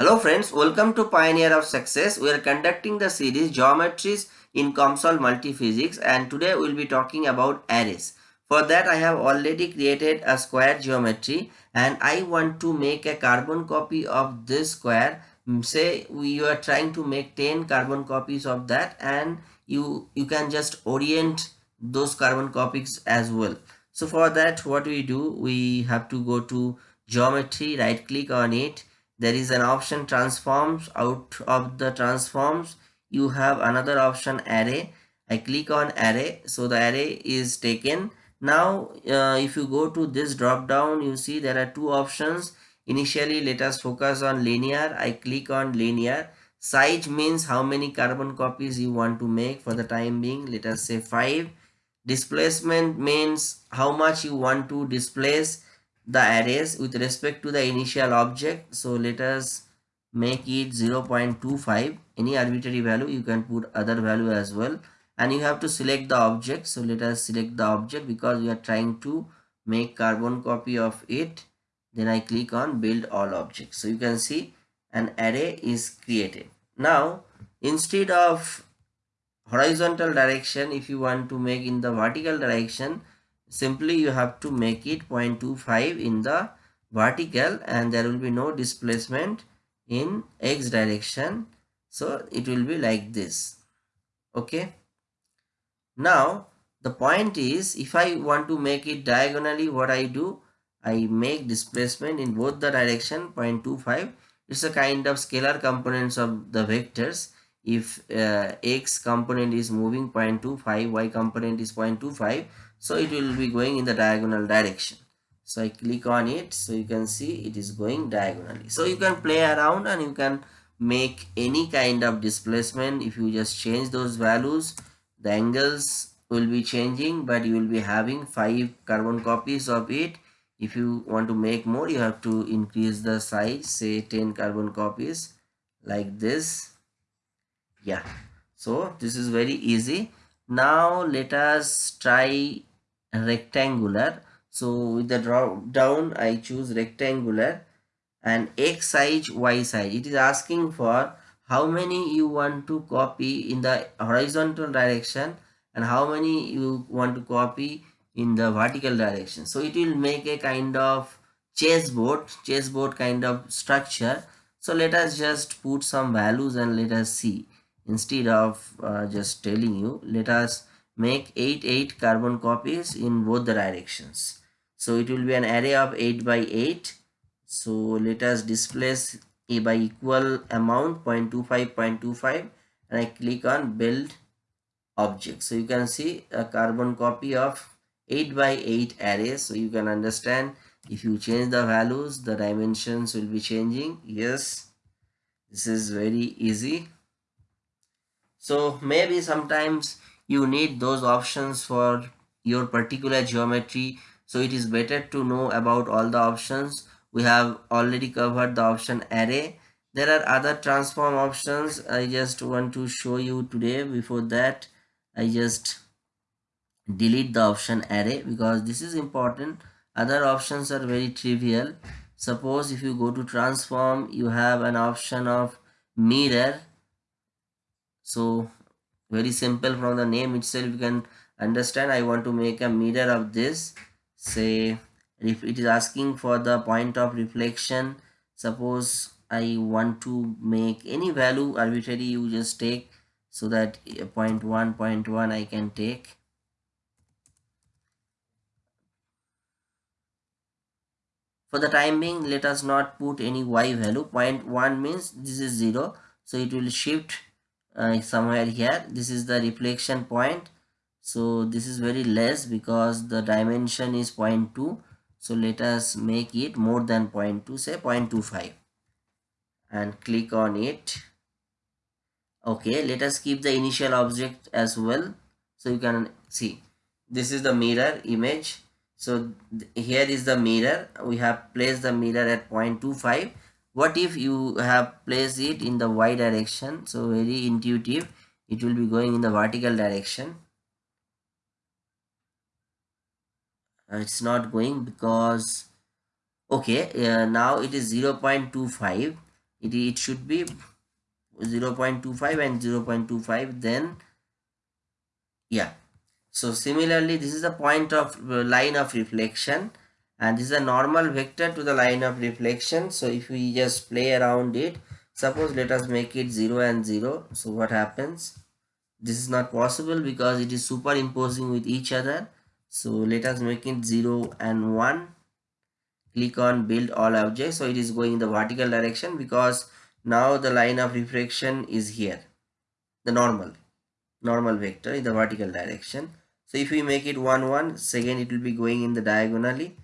Hello friends, welcome to Pioneer of Success. We are conducting the series Geometries in COMSOL Multiphysics and today we will be talking about arrays. For that I have already created a square geometry and I want to make a carbon copy of this square. Mm, say you are trying to make 10 carbon copies of that and you, you can just orient those carbon copies as well. So for that what we do, we have to go to geometry, right click on it there is an option transforms out of the transforms. You have another option array. I click on array. So the array is taken. Now uh, if you go to this drop down you see there are two options. Initially let us focus on linear. I click on linear. Size means how many carbon copies you want to make for the time being. Let us say 5 displacement means how much you want to displace the arrays with respect to the initial object. So let us make it 0.25 any arbitrary value you can put other value as well. And you have to select the object. So let us select the object because we are trying to make carbon copy of it. Then i click on build all objects. So you can see an array is created. Now instead of horizontal direction if you want to make in the vertical direction simply you have to make it 0.25 in the vertical and there will be no displacement in x direction. So it will be like this. Okay. Now the point is if i want to make it diagonally what i do? I make displacement in both the direction 0.25 it's a kind of scalar components of the vectors. If uh, x component is moving 0.25 y component is 0.25 so it will be going in the diagonal direction. So i click on it. So you can see it is going diagonally. So you can play around and you can make any kind of displacement. If you just change those values the angles will be changing but you will be having five carbon copies of it. If you want to make more you have to increase the size say 10 carbon copies like this. Yeah. So this is very easy. Now let us try rectangular. So with the drop down i choose rectangular and x size y size. It is asking for how many you want to copy in the horizontal direction and how many you want to copy in the vertical direction. So it will make a kind of chessboard chessboard kind of structure. So let us just put some values and let us see. Instead of uh, just telling you let us make 8 8 carbon copies in both the directions. So it will be an array of 8 by 8 so let us displace a by equal amount 0.25 0.25 and i click on build object. So you can see a carbon copy of 8 by 8 array. So you can understand if you change the values the dimensions will be changing. Yes this is very easy. So maybe sometimes you need those options for your particular geometry. So it is better to know about all the options. We have already covered the option array. There are other transform options. I just want to show you today. Before that i just delete the option array because this is important. Other options are very trivial. Suppose if you go to transform you have an option of mirror. So very simple from the name itself you can understand. I want to make a mirror of this. Say if it is asking for the point of reflection suppose i want to make any value arbitrary you just take so that eh, point one point one i can take. For the time being let us not put any y value. Point one means this is zero so it will shift uh, somewhere here. This is the reflection point. So this is very less because the dimension is 0.2 so let us make it more than 0.2 say 0.25 and click on it. Okay let us keep the initial object as well. So you can see this is the mirror image. So here is the mirror. We have placed the mirror at 0.25 what if you have placed it in the y direction? So very intuitive. It will be going in the vertical direction. Uh, it's not going because okay uh, now it is 0 0.25 it, it should be 0 0.25 and 0 0.25 then yeah. So similarly this is the point of uh, line of reflection and this is a normal vector to the line of reflection. So if we just play around it suppose let us make it 0 and 0 so what happens? This is not possible because it is superimposing with each other. So let us make it 0 and 1 click on build all objects. So it is going in the vertical direction because now the line of reflection is here. The normal normal vector in the vertical direction. So if we make it 1 1 second it will be going in the diagonally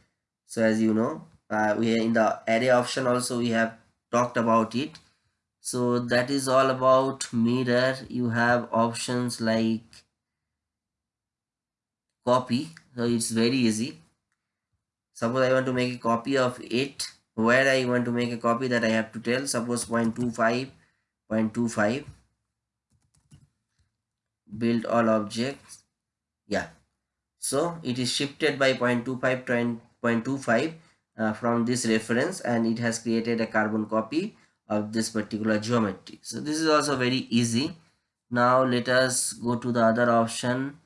so as you know uh, we in the array option also we have talked about it. So that is all about mirror. You have options like copy. So it's very easy. Suppose i want to make a copy of it. Where i want to make a copy that i have to tell. Suppose 0.25 0.25 build all objects. Yeah. So it is shifted by 0.25 0.25 uh, from this reference and it has created a carbon copy of this particular geometry. So this is also very easy. Now let us go to the other option.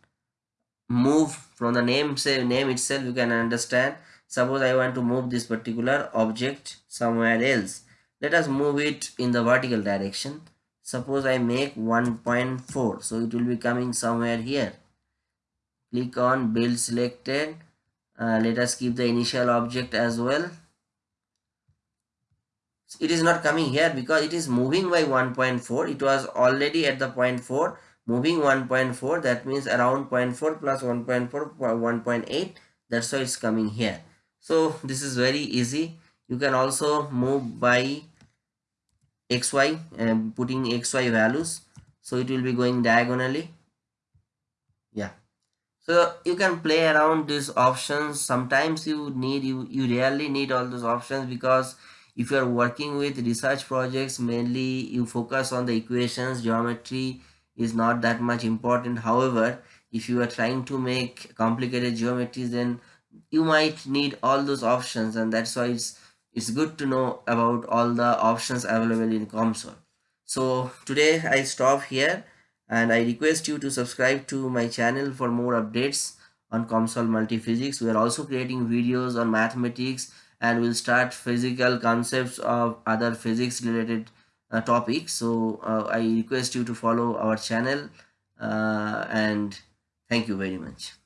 Move from the name say name itself you can understand. Suppose i want to move this particular object somewhere else. Let us move it in the vertical direction. Suppose i make 1.4 so it will be coming somewhere here. Click on build selected uh, let us keep the initial object as well. It is not coming here because it is moving by 1.4 it was already at the point 4 moving 1.4 that means around 0.4 plus 1.4 1.8 that's why it's coming here. So this is very easy. You can also move by xy and putting xy values. So it will be going diagonally so you can play around these options. Sometimes you need you you rarely need all those options because if you are working with research projects mainly you focus on the equations. Geometry is not that much important. However if you are trying to make complicated geometries then you might need all those options and that's why it's it's good to know about all the options available in COMSOL. So today I stop here and I request you to subscribe to my channel for more updates on COMSOL Multiphysics. We are also creating videos on mathematics and we'll start physical concepts of other physics related uh, topics. So uh, I request you to follow our channel uh, and thank you very much.